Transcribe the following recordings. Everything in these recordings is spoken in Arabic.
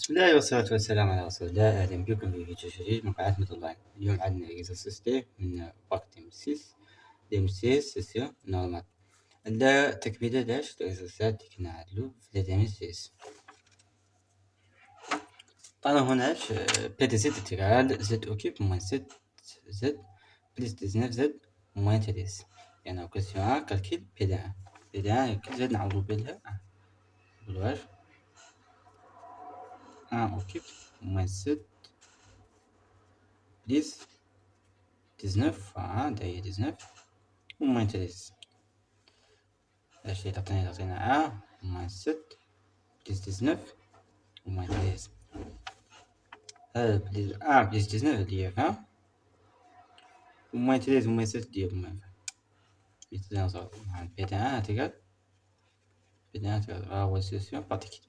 بسم الله والصلاة والسلام على رسول الله. أهلا بكم في فيديو جديد من قناة مثل لاين اليوم عندنا إكزرسيس دي من وقت مسيس مسيس سيسيو نورمال عندنا تكملة داش الإكزرسيسات اللي كنا عدلو في الديمسيس طبعا هنا بي دي زد انتجرال زد أوكيب موان زد زد بليس ديزناف زد موان تليس. يعني كويستيون كالكيل بي دي ان بي دي ان كل زد نعوضو بيلها بلواش 1 occupe moins 7 10 19 1 داية 19 و moins 13 اش اللي تعطينا تعطينا 1 moins 7 بليس 19 و moins 13 هذا بليس 1 بليس 19 اللي هي 20 و moins 13 و moins 7 اللي هي moins 20 بي تي 1 تيكال بي تي 1 تيكال ها هو السيسيون بارتيكل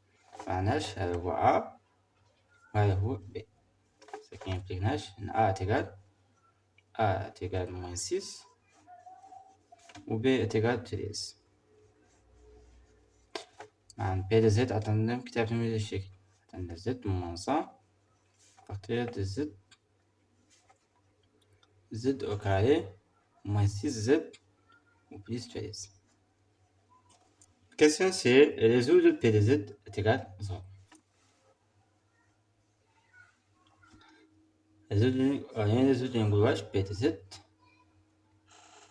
معناش هذا هو a وهذا هو b ce qui implique ناش إن a égal a égal moins six و b égal treize مع P z عطانا كتابة من هذا الشكل عطانا z à partir de z. z au carré moins six z و plus treize question, c'est résoudre P de Z est égal à 0. Résoudre une gouache P de Z.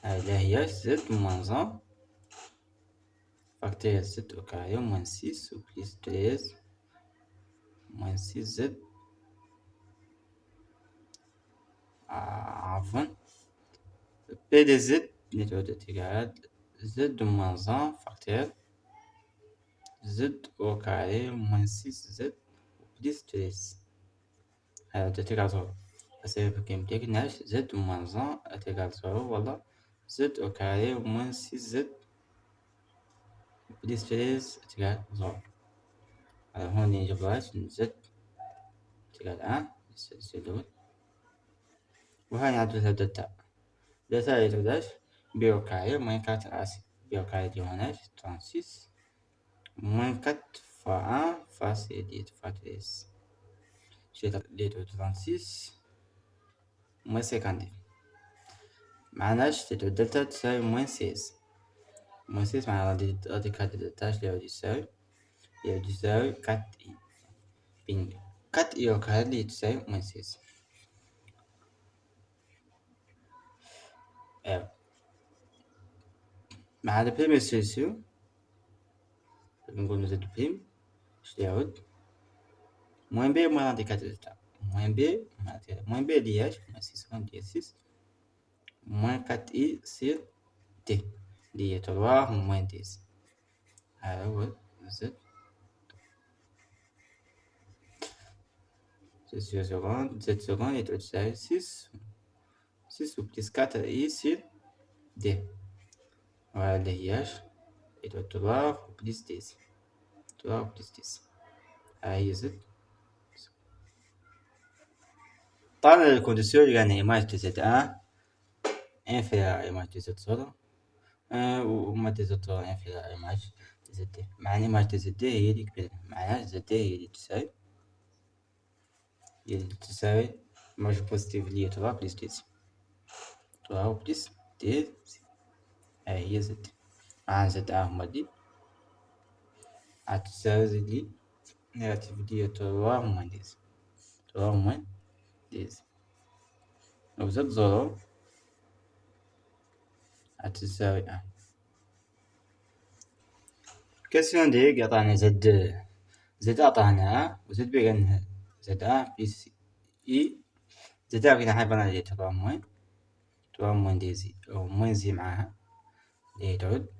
Elle Z moins 1. Facteur 7 au carré, moins 6, ou plus 13, moins 6Z. Avant, ah, P de Z est égal à Z de moins 1, facteur factoriel z au carré moins 6z plus 13 هذا égal zéro السبب qui implique ناش z moins 1 égal zéro ولا z au carré moins 6z plus 13 égal zéro هون نجيبوهاش z égal 1 السلول وهاي نعدلها داتا داتا يتبداش بي au carré moins 4 اسف بي au carré دي هوناش 36 moins 4 fois 1 fois c'est 10 fois 13. J'ai les deux 36 moins 50 معناش c'est de delta تساوي moins 16 moins 16 معناها غادي كاد دلتا اللي غادي يساوي اللي غادي يساوي 4 اي بين 4 اي او كاد اللي تساوي moins 16 ايوا مع la première solution نقول زد بريم اش يعود موان بي موان انديكاتور تاع موان بي موان بي اللي اش موان سيس ديال سيس موان كات اي سير تي اللي هي تروا موان ديز هذا هو زد زد سكوند زد سكوند يتعود تساوي سيس سيس و بليس كاتر اي سير دي وهذا اللي هي اش يتعود تروا بليس ديز 3 بلس 10 هاي زد طبعا الكونديسيون يعني ايماج دي زد ان inférieur image de z صورة. وما de z صورة inférieur image de z. دي معنى image de z deux هي اللي كبيرة معناها z deux هي اللي تساوي. هي اللي تساوي. image positive 3 plus 10 3 plus 10 هاي هي z deux 3 moins 10 3 moins 10 لو زاد زيرو هتساوي 1 كاسيون دي عطانا زد زد عطانا وزد بي قالنا زد ا بلس اي زد ا كنا حيبان عليه 3 موين 3 موين دي زي أو موين زي معاها اللي تعود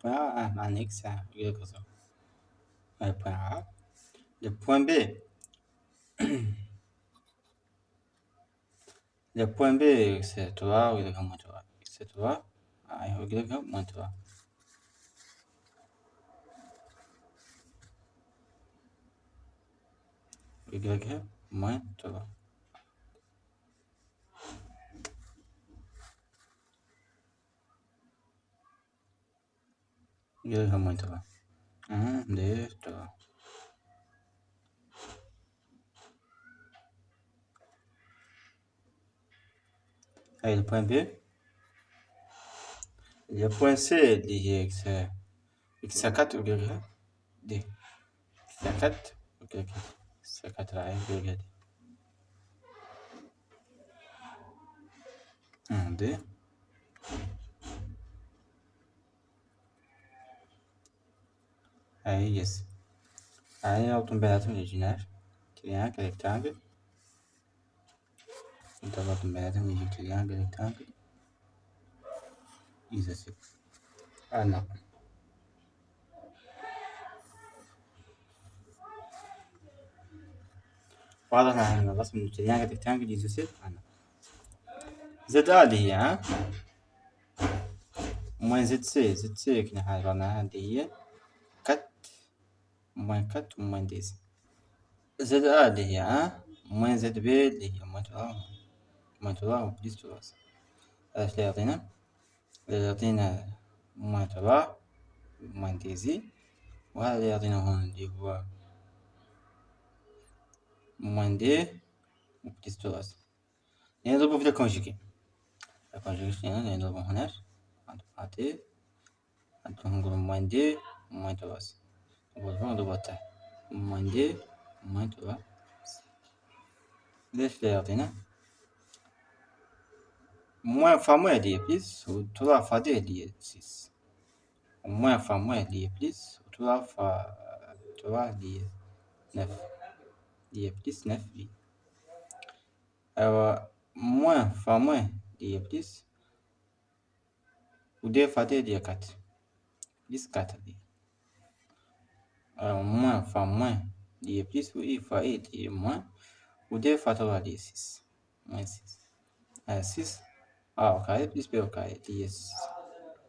point A annexe quelque chose. Le point A. Le point B. Le point B, c'est 3, Y moins 3. C'est 3, A, Y moins 3. Y moins 3. 여기가 뭐더라? 응, 네, 또. Allez, le point B. Le point C lié avec ça. Avec ça 4 ou bien D. Ça 4 ou bien Ça 4 là, bien D. D. Aí, yes. Aí é o temperatura original. Triângulo, rectângulo. Então, a temperatura de triângulo, rectângulo. Isso assim. Ah, não. واضح ان الرسم التريانجل ريكتانجل يوسف أنا زد ا اللي هي ها موين زد سي زد سي كنا حاجرناها اللي هي كت موين كت وموين ديز. زد آ اللي هي ها موين زد بي اللي هي موين ترا موين ترا وبليس تراس إيش اللي يعطينا اللي يعطينا موين ترا موين ديزي. وهذا اللي يعطينا هون اللي هو موين دي وبليس تراس نضربه في الكونجيكي. الكونجيكي يعني نضربه هنا عطيه نقول موين دي موين تراس Voilà, on doit moins 2, moins 3. Defler dine. Moins fois moins est lié plus, ou 3 fois 2 est lié 6. Moins fois moins est lié plus, ou 3 fois 3 est lié 9. Plus 9, oui. Alors, moins fois moins lié plus, ou 2 fois 2 est lié 4. Plus alors moins fois moins, il est plus, ou i fois i, il est moins, ou 2 fois 3, il est 6, moins 6. 6, a au carré plus b au carré, il est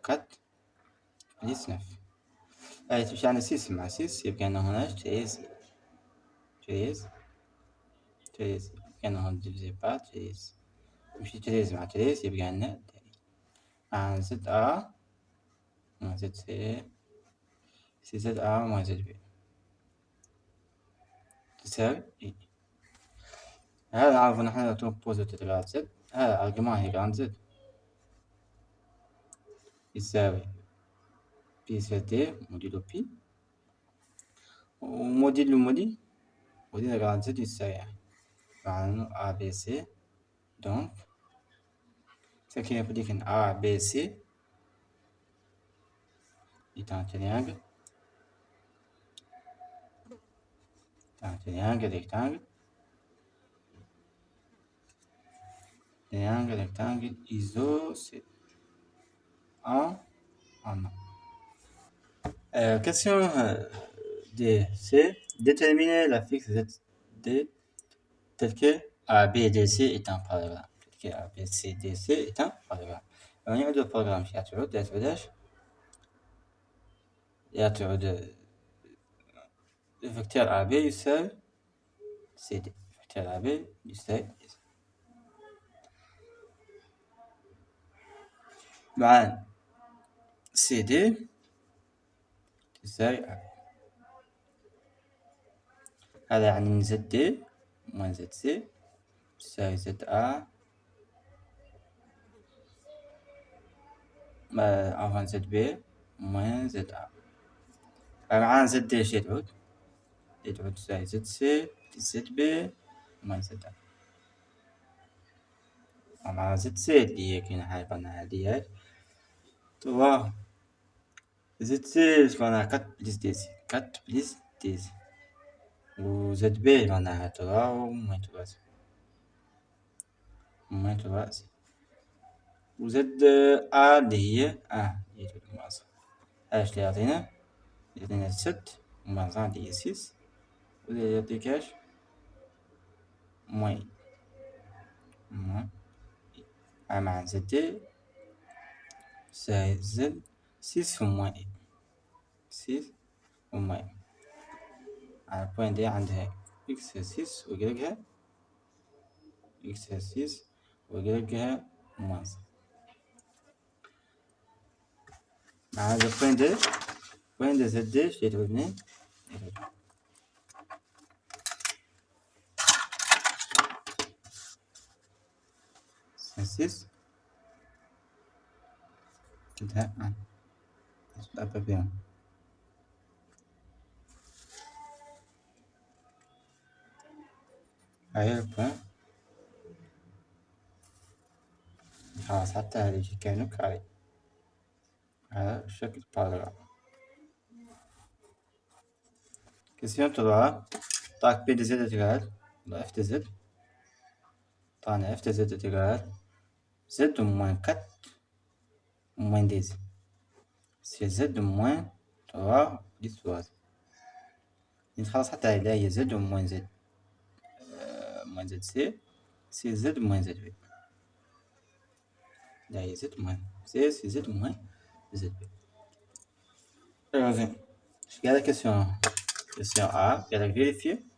4, plus 9. Alors, tu as 6 mais 6, il y a euh, un 13, 13, 13, il y a un par 13. Puis 13 mais 13, il a. Un 7a, 7c, CZA moins ZB. Tu sais? Et... Et là, on a trouvé une de tout Z. L'argument est égal à Z. Il sert. PCT, modi de P. On modi de l'ou. On Z, il sert. On ABC. Donc, c'est qu'il n'y a pas de qu'un ABC. Il est en train. un triangle rectangle triangle rectangle isoscèle en en euh, question euh, D, c'est déterminer la fixe ZD telle que ABDC est un paragramme. Telle que ABCDC est un paragramme. On y a deux programmes chez Aturo, d'être يعطي vecteur AB يساوي CD vecteur AB يساوي مع CD تساوي هذا يعني موان زد سي تساوي زد A عفوا زد بي موان زد A معانا زد دي ايش تعود اللي تعود تساوي زد سي بلس زد بي moins زد مع زد سي اللي هي كاين حاجة معناها هادي توا زد سي معناها كات بلس ديزي كات بلس ديزي و زد بي معناها توا و موان توا زي موان توا زي و زد ا اللي هي اه هي المعصم اش اللي يعطينا يعطينا ست ومعصم اللي هي سيس و يعطيك اش موان موان مع زد دي ساي زد سيس في موان اي سيس و موان على البوين دي عندها اكس سيس ويقلقها اكس سيس ويقلقها موان مع هذا البوين دي بوين دي زد axis to that one chúng ta phải vào Hayır bu. Ha sattı hadi ki kari. Ha şekil parla. Kesiyorum tuzağa. Tak bir dizi de tekrar. F dizi. Tane F dizi de tekrar. دي زد تقال زد موان كات موان ديزي سي زد موان توا بليس تواز خلاص حتى هي زد موان زد موان زد سي سي زد موان زد بي لا هي زد موان سي سي زد موان زد بي زين قال لك كيسيون كيسيون ا قال لك فيريفي vérifie f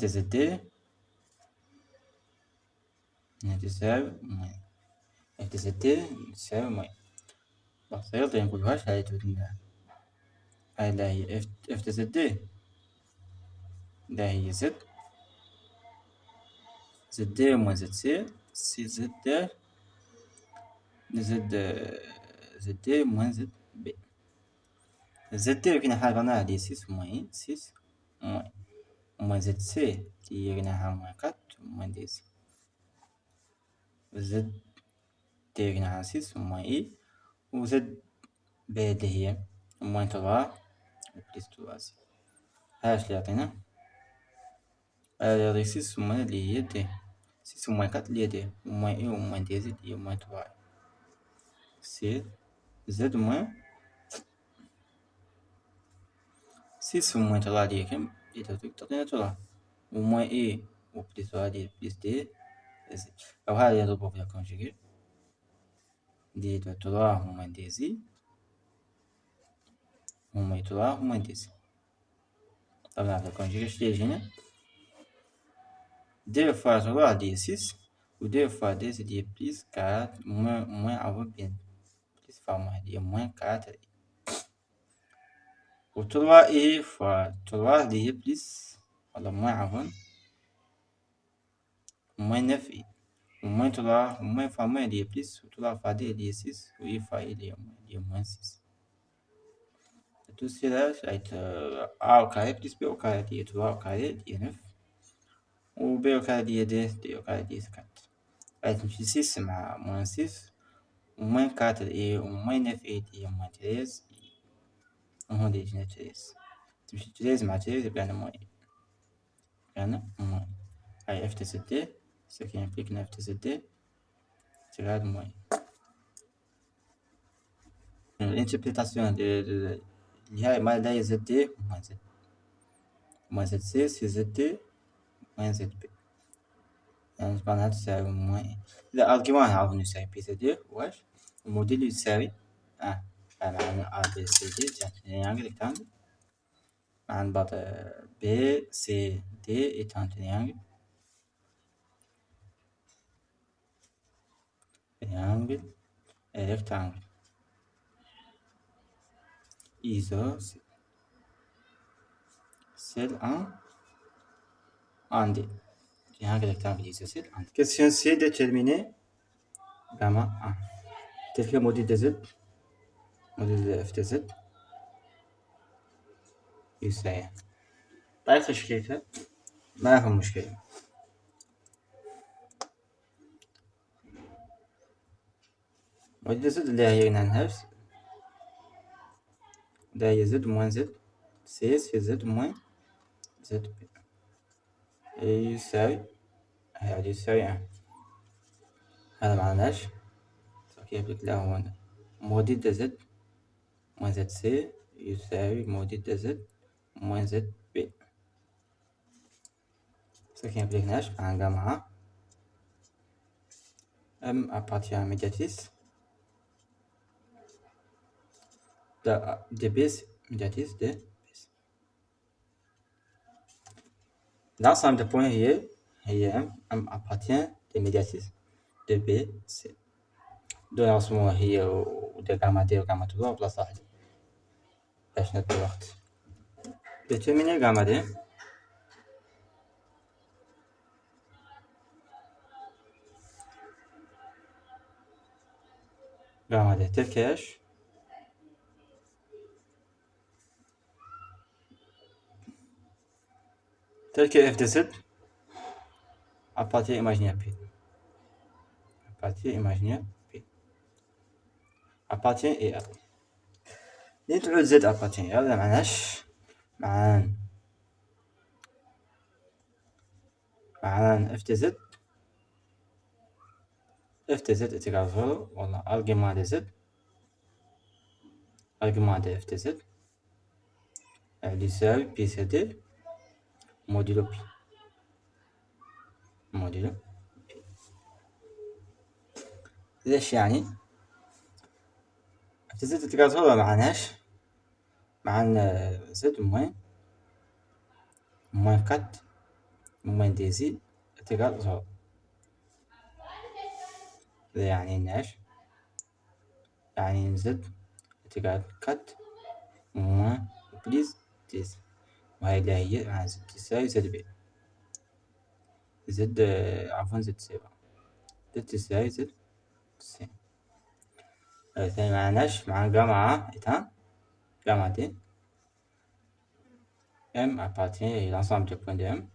de zd تساوي موين f de zd تساوي موين بسيطة نقولوهاش هاي تودنا هاي لا هي f f de zd لا هي z زد موين زد سي سي زد زد زد موين زد بي زد كنا حاجة معناها دي سيس موين سيس موين موين زد سي كي كنا موين كات موين دي سي زد دي كنا سيس موين اي وزد بي اللي هي موين توا بليس توا سي هاش اللي يعطينا هذه سيس موين اللي هي دي سيس موين كات اللي هي دي موين اي وموين دي زد هي موين توا سي زد موين Se Isso de aqui. Eita, eu tenho que controlar. Uma e o precisaria de. Eu raria do povo da conjuguei. De doutorar uma desi. Uma e o uma desi. Tá vendo? Conjuga esteja, né? Deu lá de desses. O de faz desse de priscar. o uma alva bem. O uma carta. اللي هي بليس ولا موان عفوا موان 9 اي و موان 3 و موان فوا موان اللي هي بليس و 3 فوا دي اللي هي 6 و اي فوا اي اللي هي موان اللي هي موان 6 tout cela ça va être a au carré plus b au carré اللي هي 3 au carré اللي هي 9 و b au carré اللي هي 2 d au carré اللي هي 4 غادي تمشي 6 مع موان 6 و موان 4 اي و موان 9 اي اللي هي موان 13 وهون دي يجينا تريز تمشي تريز مع تريز يبقى عندنا موين يبقى عندنا موين هاي اف تي دي سكي يمبليك ان اف تي دي تغاد موين الانتربريتاسيون اللي هاي ما لا يزد دي موين زد موين زد سي سي زد دي موين زد بي يعني معناها تساوي موين إذا أرجيوان عرفنا يساوي بي زد دي واش الموديل يساوي اه معنا A B C D triangle rectangle عن بعض B C D est un triangle triangle et rectangle isocèle c'est un un D triangle rectangle isocèle un Question C déterminer جاما أ تلك موديل دي زد موديل اف دي زد يساوي طريقة تشكيلها ما في مشكلة. موديل زد اللي هي نفس ده هي زد موان زد. سيس في زد موان زد بي. يساوي هذا يساوي هذا معناش. كيف لك له هنا موديل د زد موان زد سي يساوي موديل د زد موان زد بي ce qui implique neige un gamma M appartient à médiatis de, de bis médiatis de bis l'ensemble de points هي هي M M appartient de médiatis de B C دول رسموها هي وده جامعة دي وجامعة تبقى بلس واحد باش ندي الوقت determiner جامعة دي جامعة دي تلكاش tel que f de z à partir imaginaire p à partir imaginaire p appartient et a ليه تعود زد appartient هذا معناش معان معان اف دي زد. اف دي زد اتقال زيرو والله argument دي زد. argument دي اف دي زد. اللي يساوي بي سي دي. موديلو بي. موديلو بي. ليش يعني؟ دي زد اتقال زيرو معناش معان زد موين موين كات موين ديزي اتقال زيرو يعني ناش يعني زد اتقال كات موين بليز ديزي. وهي اللي هي مع زد تساوي زد بي. زد عفوا زد سي زد تساوي زد سي الثاني معناش مع جامعة إتان جامعة دي M appartient à l'ensemble des points de M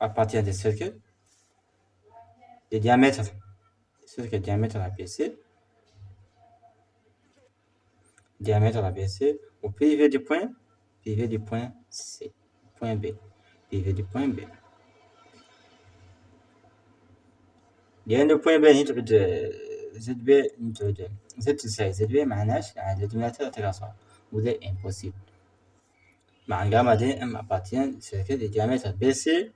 appartient des cercles des diamètres des cercles diamètre ABC diamètre ABC au PIV du point PV du point C point B PV du point B لأن البوين بي نتعود زد بي نتعود زد تساوي زد بي معناش يعني الديناميتر تقاصر وده impossible. مع جاما دي ام appartient شركة دي diamètre BC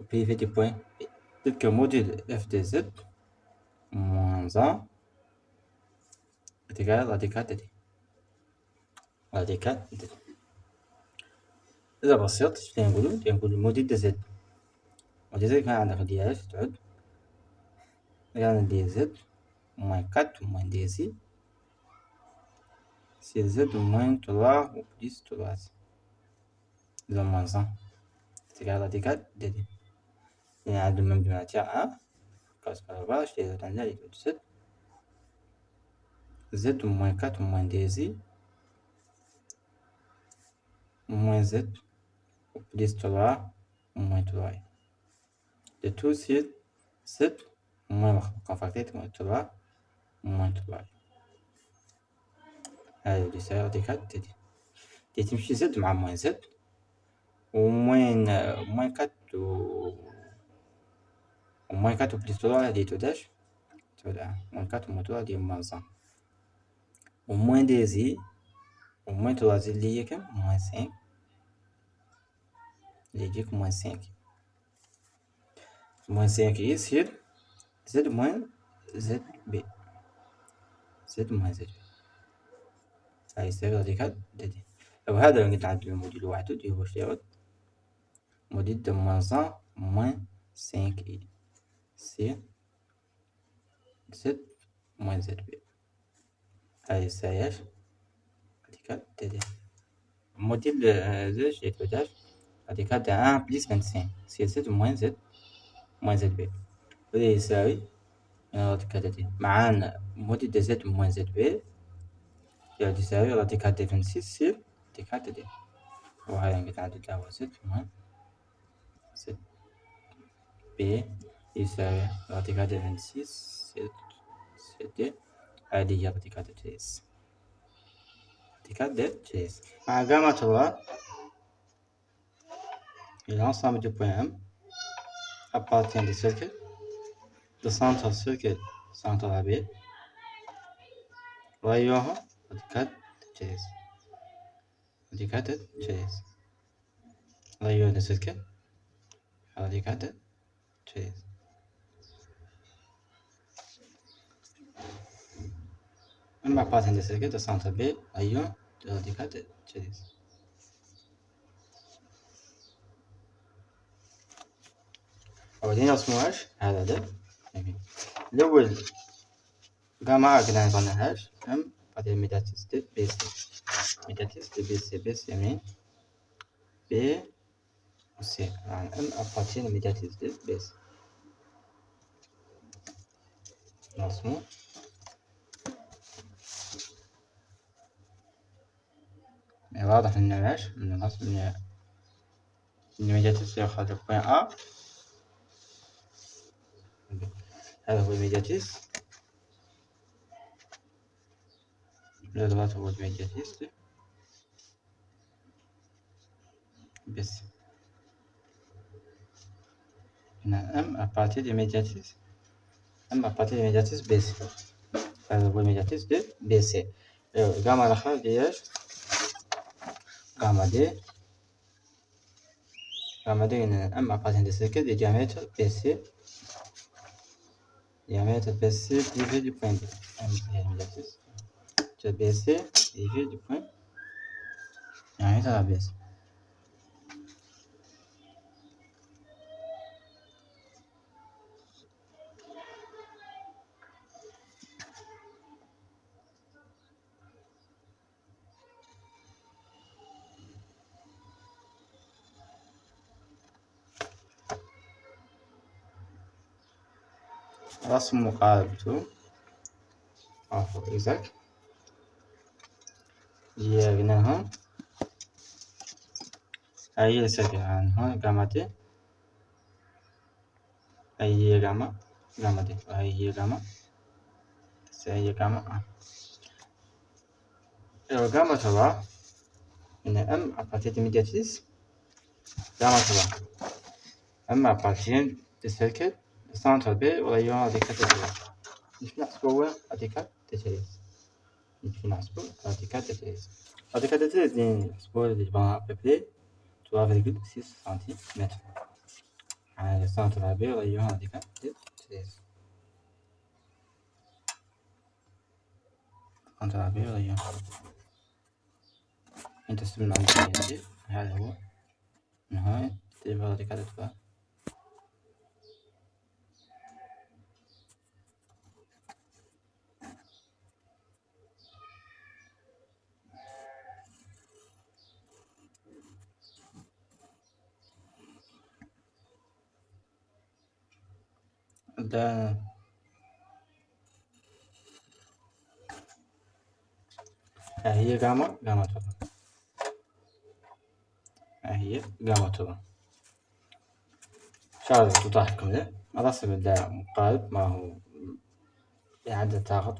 au PV du point. B tel que module f de z moins 1 est égal à radical de d راديكال د إذا بسيط إيش نقولو نقولو موديل دي زد موديل زد كان عندك دي اف تعود il y en regarde dz moins 4 moins dz. C'est z moins 3 ou plus 3. Z moins 1. C'est égal à 4 dd. Il y a un domaine de matière 1. Parce que là, je les attendais à l'étude 7. Z moins 4 moins dz. Moins z ou plus 3 moins 3. De tout, c'est 7 moins contracté moins 3 moins 3 هذا اللي يساوي ديك تدي دي تمشي زد مع موان زد. وموين موين كات و وموين كات بليس 3 هذه توداش. تودا موين كات وموين 3 دي موان 100 وموين دي زي؟ وموين 3 زي اللي هي كم؟ موين 5 اللي يجيك موان 5 موان 5 يصير. زد موان زد بي زد موان زد بي هاي يساوي راديكال دي لو هذا قلت عندي الموديل واحد اللي هو شيء موديل دو موان 1 موان 5 اي سي زد موان زد بي هاي يساوي راديكال دي موديل زد شيء توداش radical de 1 plus 25 c'est z moins z moins zb وده يساوي من الراديكال دي معانا موديل دي زد موان زد بي يساوي راديكال دي فين سي سي راديكال دي وهاي نقدر نعدد له زد موان زد بي يساوي راديكال دي فين سي زد زد هذه هي راديكال دي تريس راديكال دي تريس مع جاما تروا l'ensemble du point M appartient du cercle The centre circle centre AB وأيها راديكال جيز راديكال جيز وأيها السلكة راديكال جيز أما بارت عند السلكة the centre B أيها راديكال جيز وبعدين رسموهاش هذا ده الأول جامعة قلنا نظنهاش هم بعدين ميداتيس دي بي سي. médiatrice BC BC يمين B و C يعني M appartient médiatrice BC. رسمه واضح إنه إيش؟ من الرسم ان ال médiatrice ياخذ ال point A هذا هو ال médiatrice هذا هو ال médiatrice بس. هنا M appartient de médiatrice M appartient de médiatrice BC هذا هو ال médiatrice de BC gamma الآخر دياش gamma D. gamma D M appartient de cercle de BC diamètre BC divisé du point B. Tu as BC divisé du point diamètre à la BC. رسم مقاربته عفوا إذاك جيرناها أي عنها؟ جاما دي أي جاما؟ دي أي جاما؟ أي جاما؟ أه. جاما تبع إن أم أبارتي ميدياتيس جاما تبع M appartient ال cercle centre B و rayon radical نحن نحسبوا radical treize نحن نحسبوا radical treize radical treize نحسبوا اللي جبنا à peu près 3,6 سنتيمتر على ال centre B و rayon radical treize centre B و rayon إنت سمنا عندي هذا هو نهاية تبقى راديكال تتريز ده هي جاما جاما طبعا هي جاما طبعا شغلة تضحكم ده الرسم ده مقارب ما هو إعادة تاخد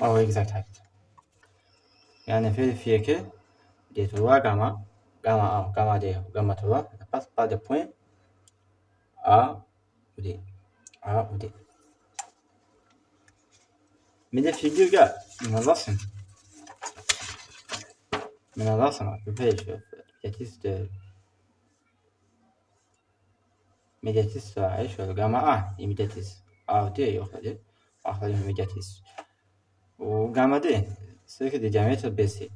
ما هو exact height يعني في في que des trois gamma gamma 1 gamma 2 A udé. A udé. Bir de figür gel. İnanılsın. İnanılsın bak. Köpeği şey. Megatis de. Megatis var. Ay şöyle gama A. İmidatis. A diye yok hadi. Ahlayım megatis. O gama de. Sıkı de cemiyet besi.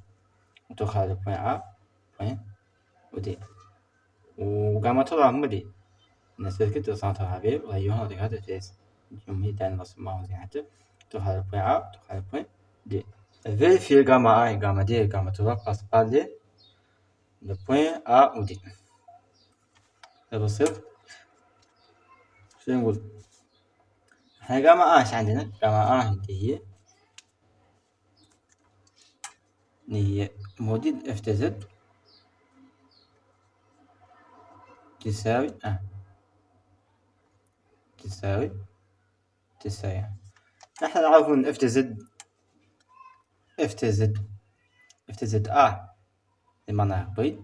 Otokalı point A. Point. O de. O gama tolan mı değil? نسلك centre AB وأيها راديكال تريس جمهي دان رسمه زيادة تخلي point A تخلي point D vérifier gamma A et gamma D et gamma 3 passe par les le point A ou D ده بسيط شو نقول؟ إحنا جاما إيش عندنا؟ جاما آه اللي هي. هي. موديل إف تي زد. تساوي آه. تساوي تساوي نحن نعرف ان اف تي زد اف تي زد اف تي زد ا لمعنى بيض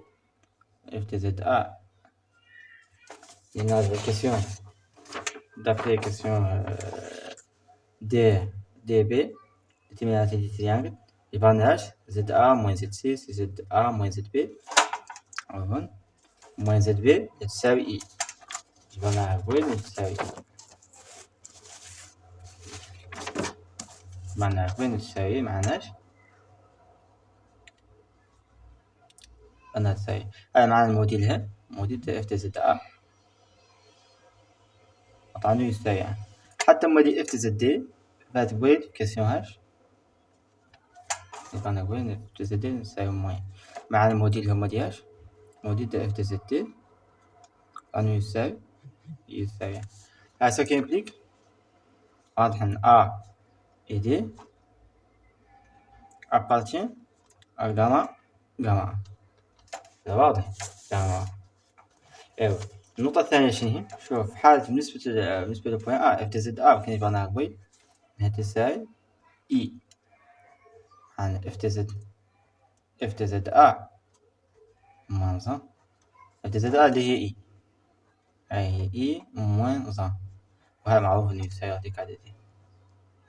اف تي زد ا لنازل كيسيون d'après question D, DB, déterminante du triangle, يباناش ZA moins ZC c'est ZA moins ZB هون moins ZB تساوي E يباناها وين تساوي E معناها وين تساوي معناش؟ أنا تساوي هذا معنى الموديل ها موديل إف تي زد أ. يساوي يعني. حتى موديل إف تي زد دي فات بويد كيسيون هاش. يبقى وين إف تي زد دي يساوي موين. مع الموديل هو موديل هاش موديل إف تي زد دي. أنو يساوي يساوي هذا سو كي implique واضح إن أ. D appartient à gamma. Gamma. واضح gamma. أيوه النقطة الثانية شنو هي؟ شوف حالة بالنسبة بالنسبة لبوين ا اف تي زد ا ممكن يبقى بوي انها تساوي اي عن اف تي زد اف تي زد ا موان اف تي زد ا اللي هي اي اي اي موان وهذا معروف انه يساوي هذيك عددين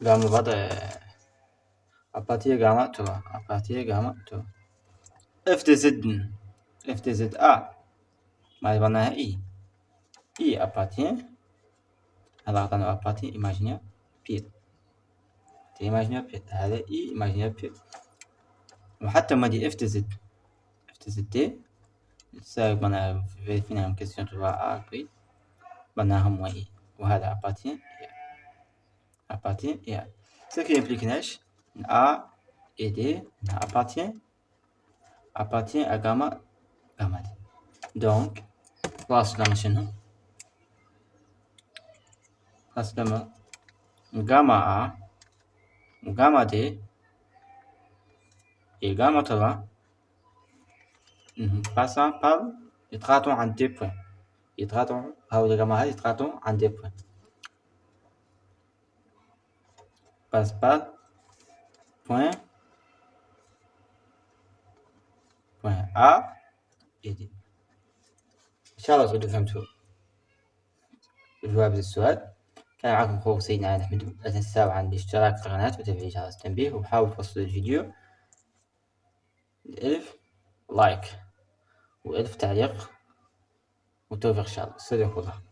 gamma بعد appartient gamma 3 appartient gamma 2 f de z f de z a ما يبقى e e appartient هذا أعطانا appartient imaginaire بيت هذا e imaginaire بيت وحتى ما دي f de z f de z d تساوي بنا فينا من كيسيون تبع A كوي بناهم و إي وهذا appartient appartient et A. Ce qui implique Nesh, A et D appartient, appartient à gamma, gamma D. Donc, maintenant. gamma A, gamma D et gamma 3 mm-hmm, passant par, ils traitent en deux points. Ils traitent, par le gamma A, en deux points. Passe par point. Point A. Et D. إن شاء الله تكونوا فهمتوا جواب السؤال كان معكم أخوكم سيدنا علي أحمد لا تنسوا عن الاشتراك في القناة وتفعيل جرس التنبيه. وحاولوا توصلوا الفيديو. الألف لايك وألف تعليق. وتوفيق إن شاء الله. صدق الله